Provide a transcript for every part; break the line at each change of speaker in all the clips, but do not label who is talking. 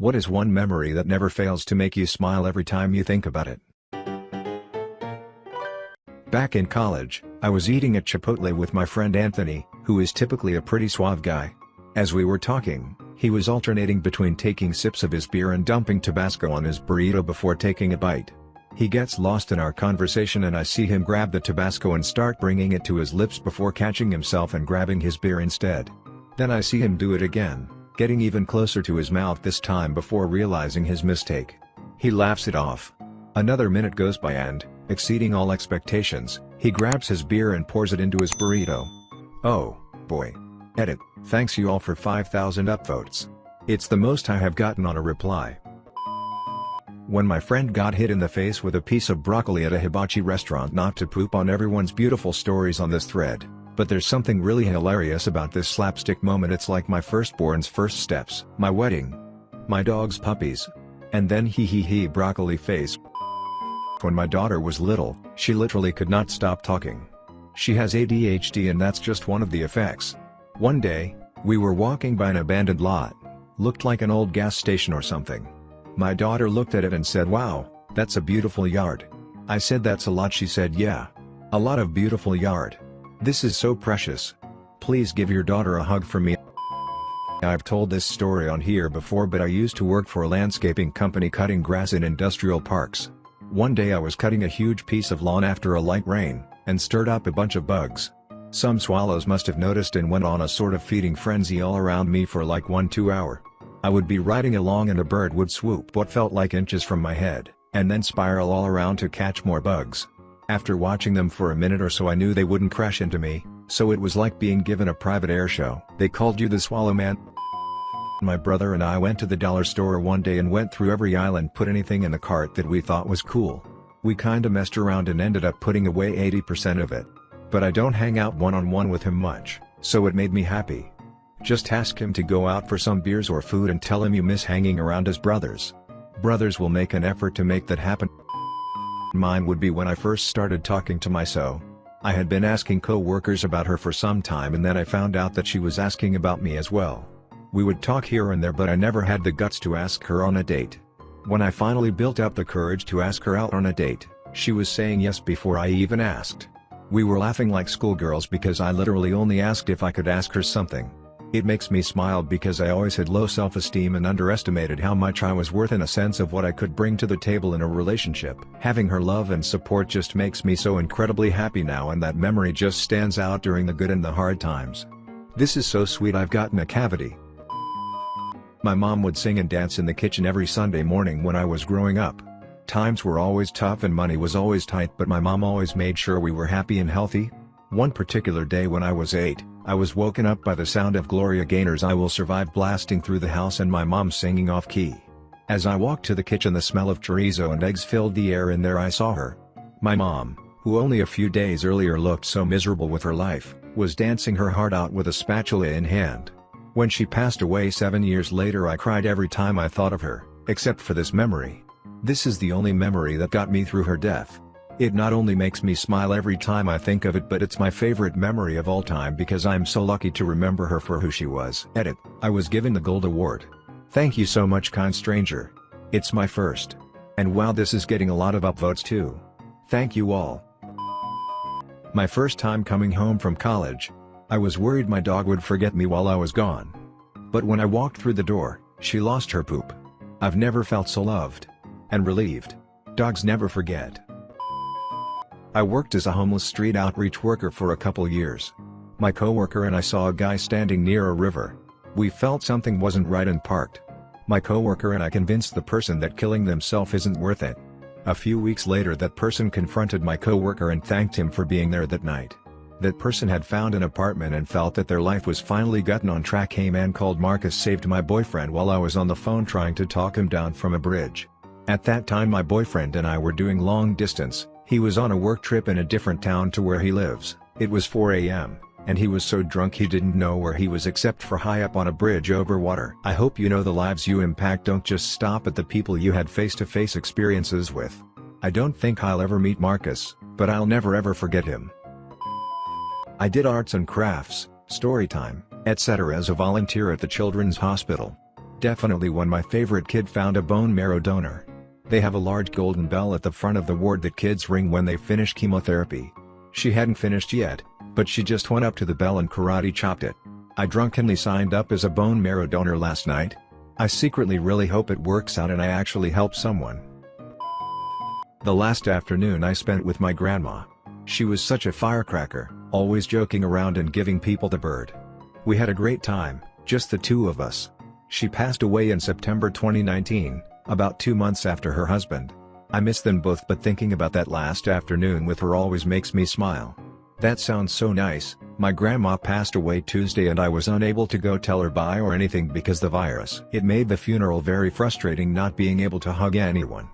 What is one memory that never fails to make you smile every time you think about it? Back in college, I was eating at Chipotle with my friend Anthony, who is typically a pretty suave guy. As we were talking, he was alternating between taking sips of his beer and dumping Tabasco on his burrito before taking a bite. He gets lost in our conversation and I see him grab the Tabasco and start bringing it to his lips before catching himself and grabbing his beer instead. Then I see him do it again, getting even closer to his mouth this time before realizing his mistake. He laughs it off. Another minute goes by and, exceeding all expectations, he grabs his beer and pours it into his burrito. Oh, boy. Edit, thanks you all for 5000 upvotes. It's the most I have gotten on a reply. When my friend got hit in the face with a piece of broccoli at a hibachi restaurant not to poop on everyone's beautiful stories on this thread, but there's something really hilarious about this slapstick moment it's like my firstborn's first steps. My wedding. My dog's puppies. And then hee hee hee broccoli face. When my daughter was little, she literally could not stop talking. She has ADHD and that's just one of the effects. One day, we were walking by an abandoned lot. Looked like an old gas station or something. My daughter looked at it and said wow, that's a beautiful yard. I said that's a lot she said yeah. A lot of beautiful yard. This is so precious. Please give your daughter a hug for me. I've told this story on here before but I used to work for a landscaping company cutting grass in industrial parks. One day I was cutting a huge piece of lawn after a light rain, and stirred up a bunch of bugs. Some swallows must have noticed and went on a sort of feeding frenzy all around me for like 1-2 hour. I would be riding along and a bird would swoop what felt like inches from my head, and then spiral all around to catch more bugs. After watching them for a minute or so I knew they wouldn't crash into me, so it was like being given a private air show. They called you the Swallow Man? My brother and I went to the dollar store one day and went through every aisle and put anything in the cart that we thought was cool. We kinda messed around and ended up putting away 80% of it. But I don't hang out one-on-one -on -one with him much, so it made me happy. Just ask him to go out for some beers or food and tell him you miss hanging around his brothers. Brothers will make an effort to make that happen. Mine would be when I first started talking to my so. I had been asking co-workers about her for some time and then I found out that she was asking about me as well. We would talk here and there but I never had the guts to ask her on a date. When I finally built up the courage to ask her out on a date, she was saying yes before I even asked. We were laughing like schoolgirls because I literally only asked if I could ask her something. It makes me smile because I always had low self-esteem and underestimated how much I was worth in a sense of what I could bring to the table in a relationship. Having her love and support just makes me so incredibly happy now and that memory just stands out during the good and the hard times. This is so sweet I've gotten a cavity. My mom would sing and dance in the kitchen every Sunday morning when I was growing up. Times were always tough and money was always tight but my mom always made sure we were happy and healthy. One particular day when I was 8, I was woken up by the sound of Gloria Gaynor's I Will Survive blasting through the house and my mom singing off key. As I walked to the kitchen the smell of chorizo and eggs filled the air and there I saw her. My mom, who only a few days earlier looked so miserable with her life, was dancing her heart out with a spatula in hand. When she passed away seven years later I cried every time I thought of her, except for this memory. This is the only memory that got me through her death. It not only makes me smile every time I think of it but it's my favorite memory of all time because I'm so lucky to remember her for who she was. Edit, I was given the Gold Award. Thank you so much kind stranger. It's my first. And wow this is getting a lot of upvotes too. Thank you all. My first time coming home from college, I was worried my dog would forget me while I was gone. But when I walked through the door, she lost her poop. I've never felt so loved. And relieved. Dogs never forget. I worked as a homeless street outreach worker for a couple years. My coworker and I saw a guy standing near a river. We felt something wasn't right and parked. My coworker and I convinced the person that killing themselves isn't worth it. A few weeks later that person confronted my coworker and thanked him for being there that night. That person had found an apartment and felt that their life was finally gotten on track a man called Marcus saved my boyfriend while I was on the phone trying to talk him down from a bridge. At that time my boyfriend and I were doing long distance, he was on a work trip in a different town to where he lives, it was 4 am, and he was so drunk he didn't know where he was except for high up on a bridge over water. I hope you know the lives you impact don't just stop at the people you had face-to-face -face experiences with. I don't think I'll ever meet Marcus, but I'll never ever forget him. I did arts and crafts, story time, etc. as a volunteer at the Children's Hospital. Definitely when my favorite kid found a bone marrow donor. They have a large golden bell at the front of the ward that kids ring when they finish chemotherapy. She hadn't finished yet, but she just went up to the bell and karate chopped it. I drunkenly signed up as a bone marrow donor last night. I secretly really hope it works out and I actually help someone. The last afternoon I spent with my grandma. She was such a firecracker, always joking around and giving people the bird. We had a great time, just the two of us. She passed away in September 2019, about two months after her husband. I miss them both but thinking about that last afternoon with her always makes me smile. That sounds so nice, my grandma passed away Tuesday and I was unable to go tell her bye or anything because the virus. It made the funeral very frustrating not being able to hug anyone.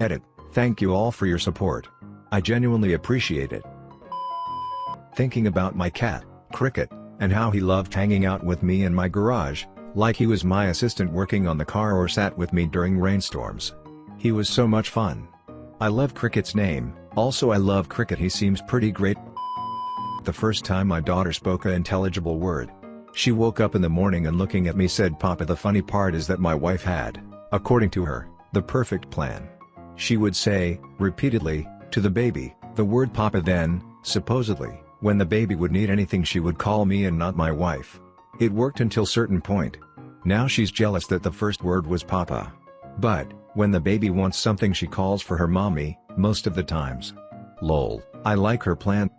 Edit, thank you all for your support. I genuinely appreciate it. Thinking about my cat, Cricket, and how he loved hanging out with me in my garage, like he was my assistant working on the car or sat with me during rainstorms. He was so much fun. I love Cricket's name, also I love Cricket he seems pretty great. The first time my daughter spoke a intelligible word. She woke up in the morning and looking at me said Papa the funny part is that my wife had, according to her, the perfect plan. She would say, repeatedly, to the baby, the word Papa then, supposedly, when the baby would need anything she would call me and not my wife. It worked until certain point. Now she's jealous that the first word was Papa. But, when the baby wants something she calls for her mommy, most of the times. Lol, I like her plan.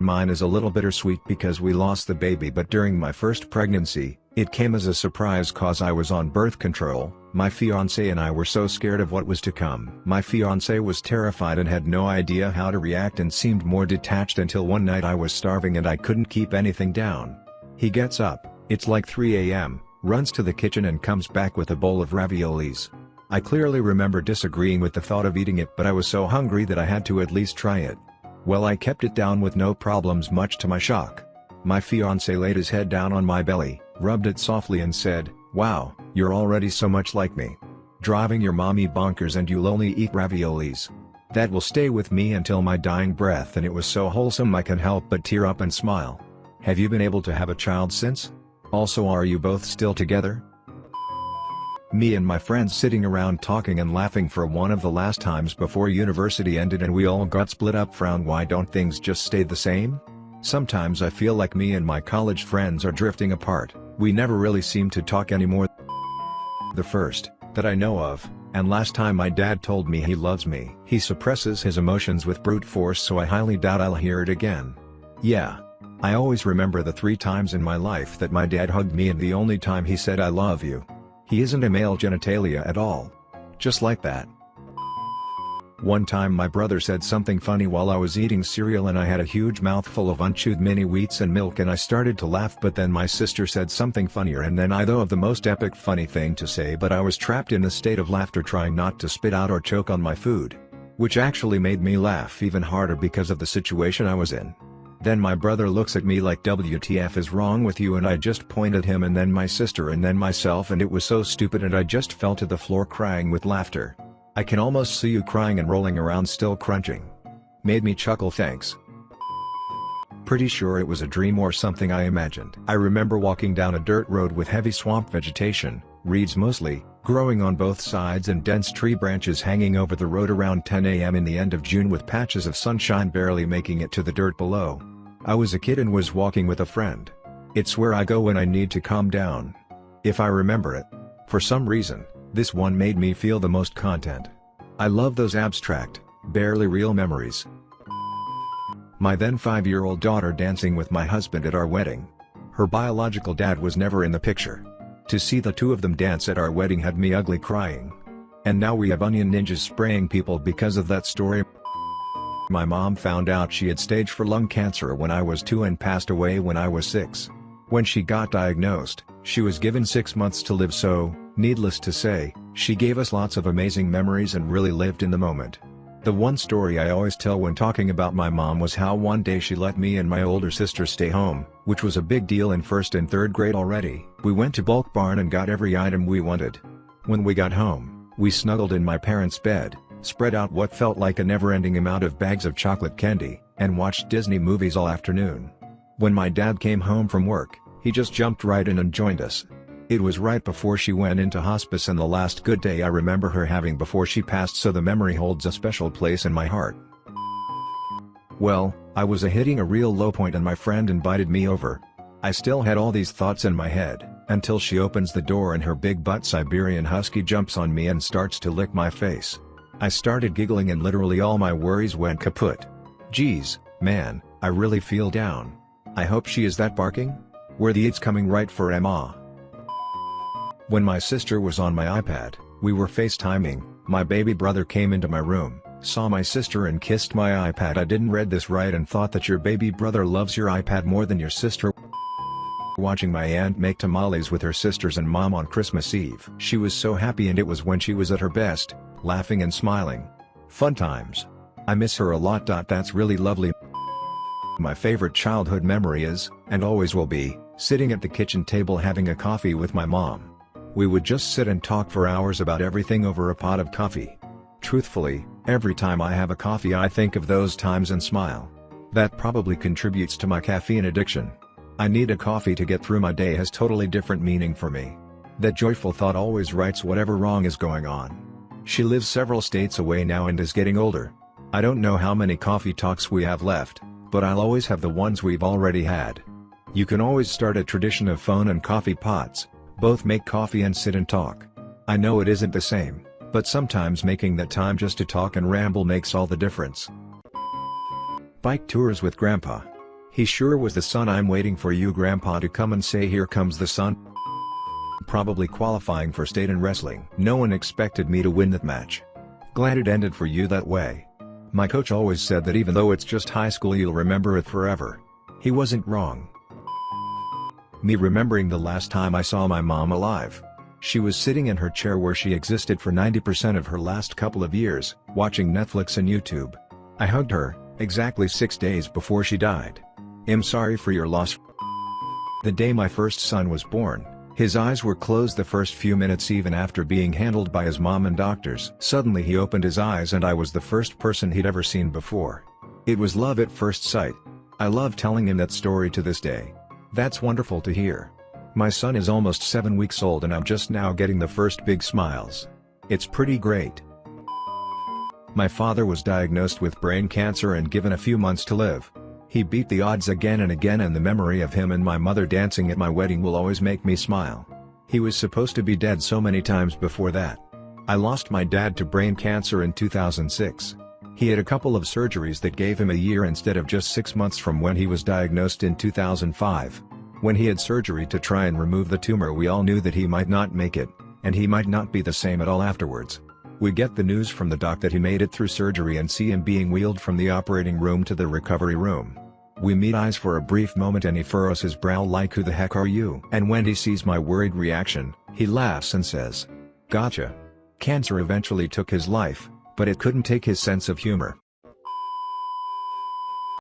Mine is a little bittersweet because we lost the baby but during my first pregnancy, it came as a surprise cause I was on birth control, my fiancé and I were so scared of what was to come. My fiancé was terrified and had no idea how to react and seemed more detached until one night I was starving and I couldn't keep anything down. He gets up, it's like 3 am, runs to the kitchen and comes back with a bowl of raviolis. I clearly remember disagreeing with the thought of eating it but I was so hungry that I had to at least try it. Well I kept it down with no problems much to my shock. My fiancé laid his head down on my belly, rubbed it softly and said, Wow, you're already so much like me. Driving your mommy bonkers and you'll only eat raviolis. That will stay with me until my dying breath and it was so wholesome I can help but tear up and smile. Have you been able to have a child since? Also are you both still together? Me and my friends sitting around talking and laughing for one of the last times before university ended and we all got split up frown why don't things just stay the same? Sometimes I feel like me and my college friends are drifting apart, we never really seem to talk anymore. The first, that I know of, and last time my dad told me he loves me. He suppresses his emotions with brute force so I highly doubt I'll hear it again. Yeah. I always remember the three times in my life that my dad hugged me and the only time he said I love you. He isn't a male genitalia at all. Just like that. One time my brother said something funny while I was eating cereal and I had a huge mouthful of unchewed mini wheats and milk and I started to laugh but then my sister said something funnier and then I thought of the most epic funny thing to say but I was trapped in a state of laughter trying not to spit out or choke on my food. Which actually made me laugh even harder because of the situation I was in. Then my brother looks at me like WTF is wrong with you and I just point at him and then my sister and then myself and it was so stupid and I just fell to the floor crying with laughter. I can almost see you crying and rolling around still crunching. Made me chuckle thanks. Pretty sure it was a dream or something I imagined. I remember walking down a dirt road with heavy swamp vegetation, reeds mostly, growing on both sides and dense tree branches hanging over the road around 10 am in the end of June with patches of sunshine barely making it to the dirt below. I was a kid and was walking with a friend. It's where I go when I need to calm down. If I remember it. For some reason, this one made me feel the most content. I love those abstract, barely real memories. My then 5-year-old daughter dancing with my husband at our wedding. Her biological dad was never in the picture. To see the two of them dance at our wedding had me ugly crying. And now we have onion ninjas spraying people because of that story. My mom found out she had stage 4 lung cancer when I was 2 and passed away when I was 6. When she got diagnosed, she was given 6 months to live so, needless to say, she gave us lots of amazing memories and really lived in the moment. The one story I always tell when talking about my mom was how one day she let me and my older sister stay home, which was a big deal in first and third grade already. We went to Bulk Barn and got every item we wanted. When we got home, we snuggled in my parents' bed, spread out what felt like a never-ending amount of bags of chocolate candy, and watched Disney movies all afternoon. When my dad came home from work, he just jumped right in and joined us. It was right before she went into hospice and the last good day I remember her having before she passed so the memory holds a special place in my heart. Well, I was a hitting a real low point and my friend invited me over. I still had all these thoughts in my head, until she opens the door and her big butt Siberian Husky jumps on me and starts to lick my face. I started giggling and literally all my worries went kaput. Geez, man, I really feel down. I hope she is that barking? Were the eats coming right for Emma? When my sister was on my iPad, we were FaceTiming, my baby brother came into my room, saw my sister and kissed my iPad I didn't read this right and thought that your baby brother loves your iPad more than your sister watching my aunt make tamales with her sisters and mom on Christmas Eve. She was so happy and it was when she was at her best, laughing and smiling. Fun times. I miss her a lot. That's really lovely. My favorite childhood memory is, and always will be, sitting at the kitchen table having a coffee with my mom. We would just sit and talk for hours about everything over a pot of coffee. Truthfully, every time I have a coffee I think of those times and smile. That probably contributes to my caffeine addiction. I need a coffee to get through my day has totally different meaning for me. That joyful thought always rights whatever wrong is going on. She lives several states away now and is getting older. I don't know how many coffee talks we have left, but I'll always have the ones we've already had. You can always start a tradition of phone and coffee pots, both make coffee and sit and talk. I know it isn't the same, but sometimes making that time just to talk and ramble makes all the difference. Bike tours with Grandpa. He sure was the son I'm waiting for you Grandpa to come and say here comes the son. Probably qualifying for state in wrestling. No one expected me to win that match. Glad it ended for you that way. My coach always said that even though it's just high school you'll remember it forever. He wasn't wrong. Me remembering the last time I saw my mom alive. She was sitting in her chair where she existed for 90% of her last couple of years, watching Netflix and YouTube. I hugged her, exactly six days before she died. I'm sorry for your loss. The day my first son was born, his eyes were closed the first few minutes even after being handled by his mom and doctors. Suddenly he opened his eyes and I was the first person he'd ever seen before. It was love at first sight. I love telling him that story to this day. That's wonderful to hear. My son is almost 7 weeks old and I'm just now getting the first big smiles. It's pretty great. My father was diagnosed with brain cancer and given a few months to live. He beat the odds again and again and the memory of him and my mother dancing at my wedding will always make me smile. He was supposed to be dead so many times before that. I lost my dad to brain cancer in 2006. He had a couple of surgeries that gave him a year instead of just six months from when he was diagnosed in 2005. When he had surgery to try and remove the tumor we all knew that he might not make it, and he might not be the same at all afterwards. We get the news from the doc that he made it through surgery and see him being wheeled from the operating room to the recovery room. We meet eyes for a brief moment and he furrows his brow like who the heck are you? And when he sees my worried reaction, he laughs and says, Gotcha. Cancer eventually took his life, but it couldn't take his sense of humor.